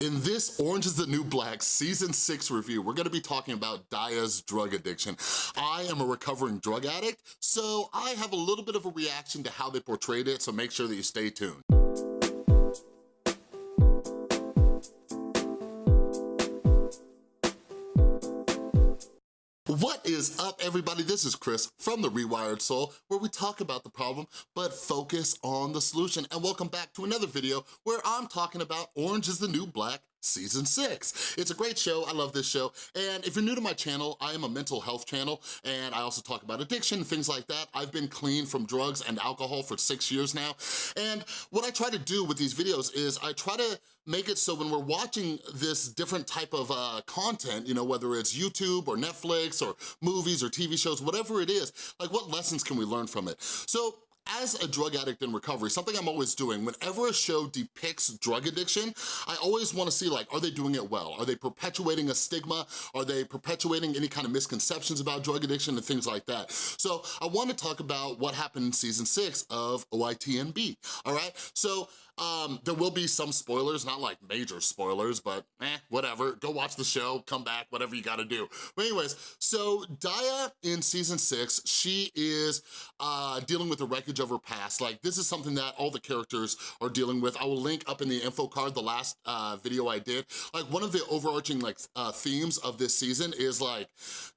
In this Orange is the New Black Season 6 review, we're gonna be talking about Daya's drug addiction. I am a recovering drug addict, so I have a little bit of a reaction to how they portrayed it, so make sure that you stay tuned. What is up, everybody? This is Chris from The Rewired Soul, where we talk about the problem, but focus on the solution. And welcome back to another video where I'm talking about Orange is the New Black season six. It's a great show, I love this show, and if you're new to my channel, I am a mental health channel, and I also talk about addiction, things like that. I've been clean from drugs and alcohol for six years now, and what I try to do with these videos is I try to make it so when we're watching this different type of uh, content, you know, whether it's YouTube or Netflix or movies or TV shows, whatever it is, like what lessons can we learn from it? So as a drug addict in recovery, something I'm always doing, whenever a show depicts drug addiction, I always wanna see like, are they doing it well? Are they perpetuating a stigma? Are they perpetuating any kind of misconceptions about drug addiction and things like that? So I wanna talk about what happened in season six of OITNB, all right? So um, there will be some spoilers, not like major spoilers, but eh, whatever. Go watch the show, come back, whatever you gotta do. But anyways, so Daya in season six, she is uh, dealing with the wreckage of her past. Like this is something that all the characters are dealing with. I will link up in the info card the last uh, video I did. Like one of the overarching like uh, themes of this season is like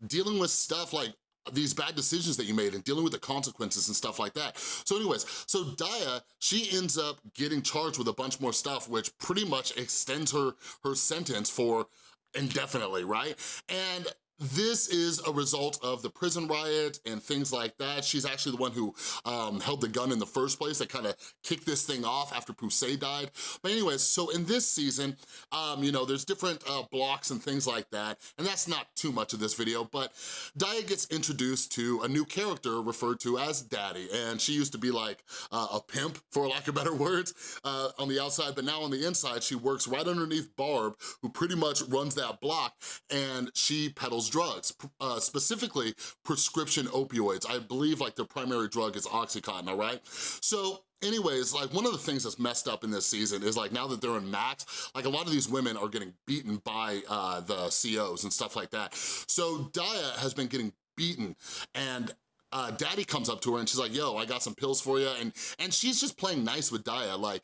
dealing with stuff like these bad decisions that you made and dealing with the consequences and stuff like that. So anyways, so Daya, she ends up getting charged with a bunch more stuff, which pretty much extends her, her sentence for indefinitely, right? And this is a result of the prison riot and things like that. She's actually the one who um, held the gun in the first place that kind of kicked this thing off after Poussey died. But anyways, so in this season, um, you know, there's different uh, blocks and things like that, and that's not too much of this video, but Daya gets introduced to a new character referred to as Daddy, and she used to be like uh, a pimp, for lack of better words, uh, on the outside, but now on the inside, she works right underneath Barb, who pretty much runs that block, and she peddles drugs, uh, specifically prescription opioids. I believe like their primary drug is Oxycontin, all right? So anyways, like one of the things that's messed up in this season is like now that they're in Max, like a lot of these women are getting beaten by uh, the COs and stuff like that. So Daya has been getting beaten and uh, daddy comes up to her and she's like, yo, I got some pills for you. And, and she's just playing nice with Daya. Like,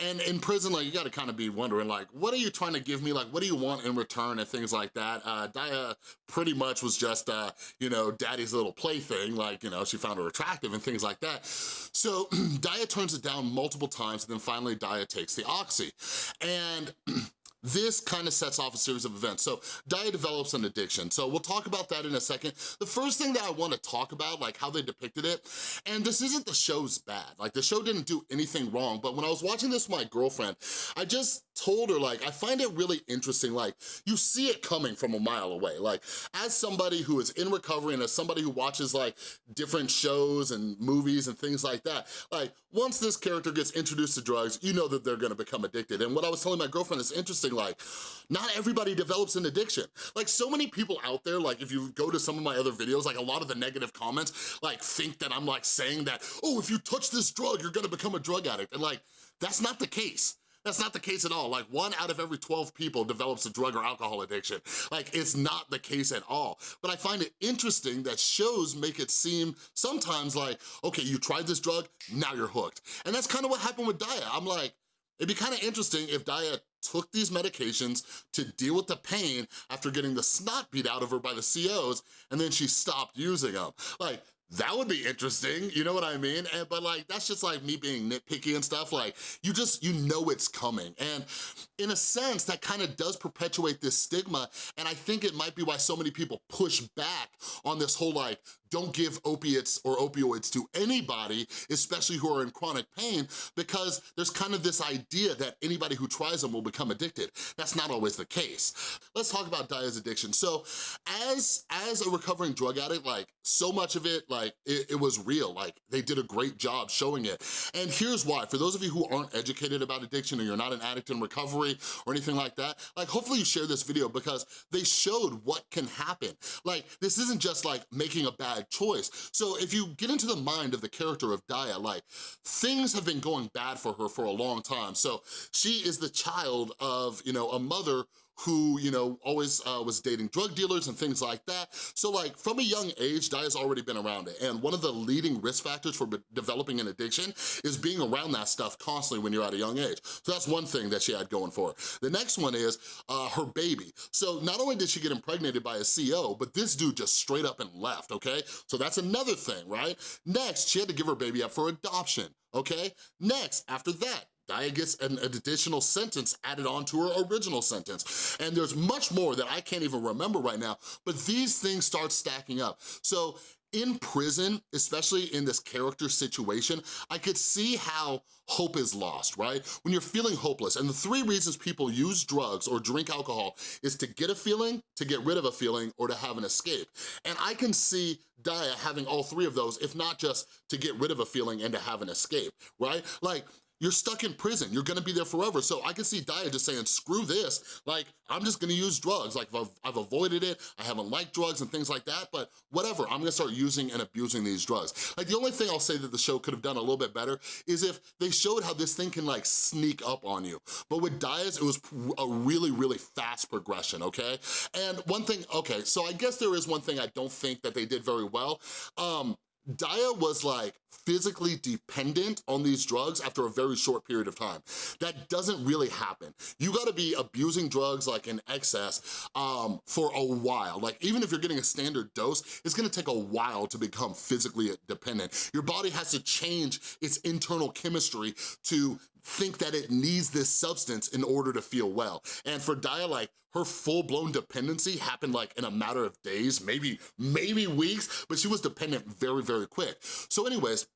and in prison, like, you gotta kind of be wondering, like, what are you trying to give me? Like, what do you want in return and things like that? Uh, Daya pretty much was just, uh, you know, daddy's little plaything. Like, you know, she found her attractive and things like that. So Daya turns it down multiple times and then finally Daya takes the Oxy. And this kind of sets off a series of events. So Daya develops an addiction. So we'll talk about that in a second. The first thing that I wanna talk about, like how they depicted it, and this isn't the show's bad. Like the show didn't do anything wrong, but when I was watching this with my girlfriend, I just told her, like, I find it really interesting, like, you see it coming from a mile away. Like, as somebody who is in recovery and as somebody who watches, like, different shows and movies and things like that, like, once this character gets introduced to drugs, you know that they're gonna become addicted. And what I was telling my girlfriend is interesting, like, not everybody develops an addiction. Like, so many people out there, like, if you go to some of my other videos, like, a lot of the negative comments, like, think that I'm, like, saying that, oh, if you touch this drug, you're gonna become a drug addict. And, like, that's not the case. That's not the case at all. Like one out of every 12 people develops a drug or alcohol addiction. Like it's not the case at all. But I find it interesting that shows make it seem sometimes like, okay, you tried this drug, now you're hooked. And that's kind of what happened with Daya. I'm like, it'd be kind of interesting if Daya took these medications to deal with the pain after getting the snot beat out of her by the COs, and then she stopped using them. Like, that would be interesting, you know what I mean? And, but like, that's just like me being nitpicky and stuff, like, you just, you know it's coming. And in a sense, that kind of does perpetuate this stigma, and I think it might be why so many people push back on this whole like, don't give opiates or opioids to anybody, especially who are in chronic pain, because there's kind of this idea that anybody who tries them will become addicted. That's not always the case. Let's talk about Daya's addiction. So as, as a recovering drug addict, like so much of it, like it, it was real. Like they did a great job showing it. And here's why, for those of you who aren't educated about addiction or you're not an addict in recovery or anything like that, like hopefully you share this video because they showed what can happen. Like this isn't just like making a bad bad choice. So if you get into the mind of the character of Daya, like, things have been going bad for her for a long time. So she is the child of, you know, a mother who, you know, always uh, was dating drug dealers and things like that. So like from a young age, Daya's already been around it. And one of the leading risk factors for developing an addiction is being around that stuff constantly when you're at a young age. So that's one thing that she had going for her. The next one is uh, her baby. So not only did she get impregnated by a CO, but this dude just straight up and left, okay? So that's another thing, right? Next, she had to give her baby up for adoption, okay? Next, after that, Daya gets an, additional sentence added on to her original sentence. And there's much more that I can't even remember right now, but these things start stacking up. So in prison, especially in this character situation, I could see how hope is lost, right? When you're feeling hopeless, and the three reasons people use drugs or drink alcohol is to get a feeling, to get rid of a feeling, or to have an escape. And I can see Daya having all three of those, if not just to get rid of a feeling and to have an escape, right? Like, you're stuck in prison. You're gonna be there forever. So I can see Daya just saying, screw this. Like, I'm just gonna use drugs. Like, I've, I've avoided it. I haven't liked drugs and things like that, but whatever. I'm gonna start using and abusing these drugs. Like, the only thing I'll say that the show could have done a little bit better is if they showed how this thing can like sneak up on you. But with Daya's, it was a really, really fast progression, okay? And one thing, okay, so I guess there is one thing I don't think that they did very well. Um, Daya was like physically dependent on these drugs after a very short period of time. That doesn't really happen. You gotta be abusing drugs like in excess um, for a while. Like even if you're getting a standard dose, it's gonna take a while to become physically dependent. Your body has to change its internal chemistry to think that it needs this substance in order to feel well. And for Daya, like, her full-blown dependency happened like in a matter of days, maybe, maybe weeks, but she was dependent very, very quick. So anyways,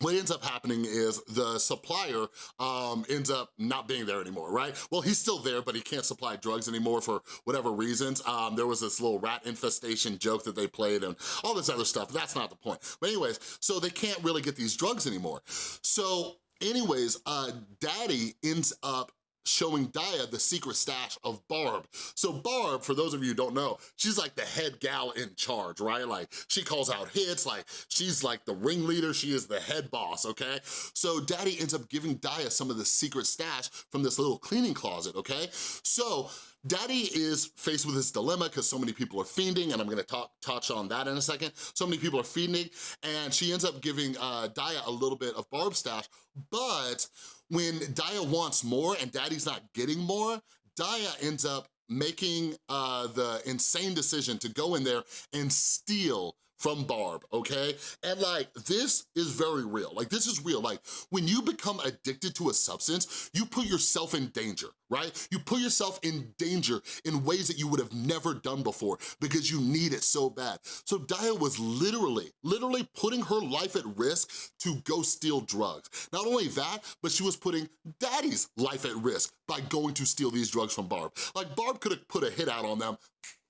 what ends up happening is the supplier um, ends up not being there anymore, right? Well, he's still there, but he can't supply drugs anymore for whatever reasons. Um, there was this little rat infestation joke that they played and all this other stuff. That's not the point. But anyways, so they can't really get these drugs anymore. So anyways, uh, Daddy ends up showing Daya the secret stash of Barb. So Barb, for those of you who don't know, she's like the head gal in charge, right? Like she calls out hits, like she's like the ringleader, she is the head boss, okay? So Daddy ends up giving Daya some of the secret stash from this little cleaning closet, okay? So Daddy is faced with this dilemma because so many people are fiending, and I'm gonna talk, touch on that in a second. So many people are fiending, and she ends up giving uh, Daya a little bit of Barb stash, but when Daya wants more and Daddy's not getting more, Daya ends up making uh, the insane decision to go in there and steal from Barb, okay? And like, this is very real. Like, this is real. Like, when you become addicted to a substance, you put yourself in danger, right? You put yourself in danger in ways that you would have never done before because you need it so bad. So Daya was literally, literally putting her life at risk to go steal drugs. Not only that, but she was putting Daddy's life at risk by going to steal these drugs from Barb. Like, Barb could have put a hit out on them,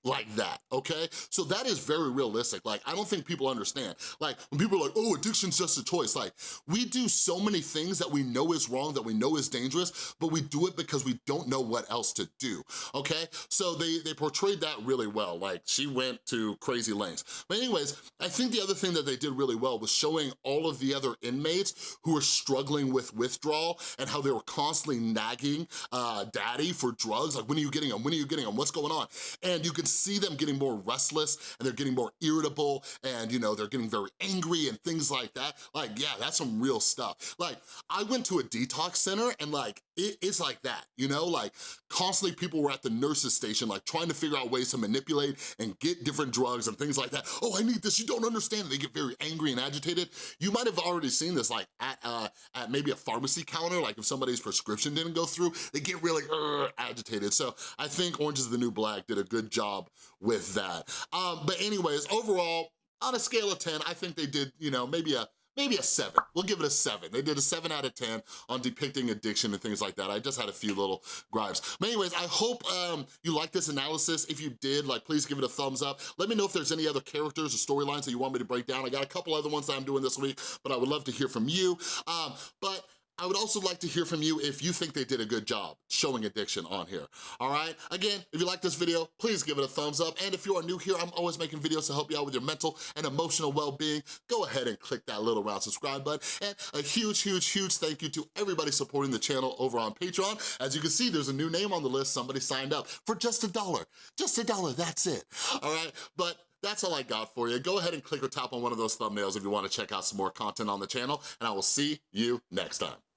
like that, okay? So that is very realistic. Like, I don't think people understand. Like, when people are like, oh, addiction's just a choice. Like, we do so many things that we know is wrong, that we know is dangerous, but we do it because we don't know what else to do, okay? So they, they portrayed that really well. Like, she went to crazy lengths. But anyways, I think the other thing that they did really well was showing all of the other inmates who were struggling with withdrawal and how they were constantly nagging uh, daddy for drugs. Like, when are you getting them? When are you getting them? What's going on? And you can see them getting more restless and they're getting more irritable and, you know, they're getting very angry and things like that. Like, yeah, that's some real stuff. Like, I went to a detox center and like, it, it's like that, you know? Like, constantly people were at the nurse's station, like trying to figure out ways to manipulate and get different drugs and things like that. Oh, I need this, you don't understand. They get very angry and agitated. You might have already seen this like at, uh, at maybe a pharmacy counter, like if somebody's prescription didn't go through, they get really uh, agitated. So I think Orange is the New Black did a good job with that. Um, but anyways, overall, on a scale of 10, I think they did, you know, maybe a maybe a seven. We'll give it a seven. They did a seven out of 10 on depicting addiction and things like that. I just had a few little gripes. But anyways, I hope um, you like this analysis. If you did, like, please give it a thumbs up. Let me know if there's any other characters or storylines that you want me to break down. I got a couple other ones that I'm doing this week, but I would love to hear from you. Um, but I would also like to hear from you if you think they did a good job showing addiction on here, all right? Again, if you like this video, please give it a thumbs up. And if you are new here, I'm always making videos to help you out with your mental and emotional well-being. Go ahead and click that little round subscribe button. And a huge, huge, huge thank you to everybody supporting the channel over on Patreon. As you can see, there's a new name on the list. Somebody signed up for just a dollar. Just a dollar, that's it, all right? But that's all I got for you. Go ahead and click or tap on one of those thumbnails if you wanna check out some more content on the channel, and I will see you next time.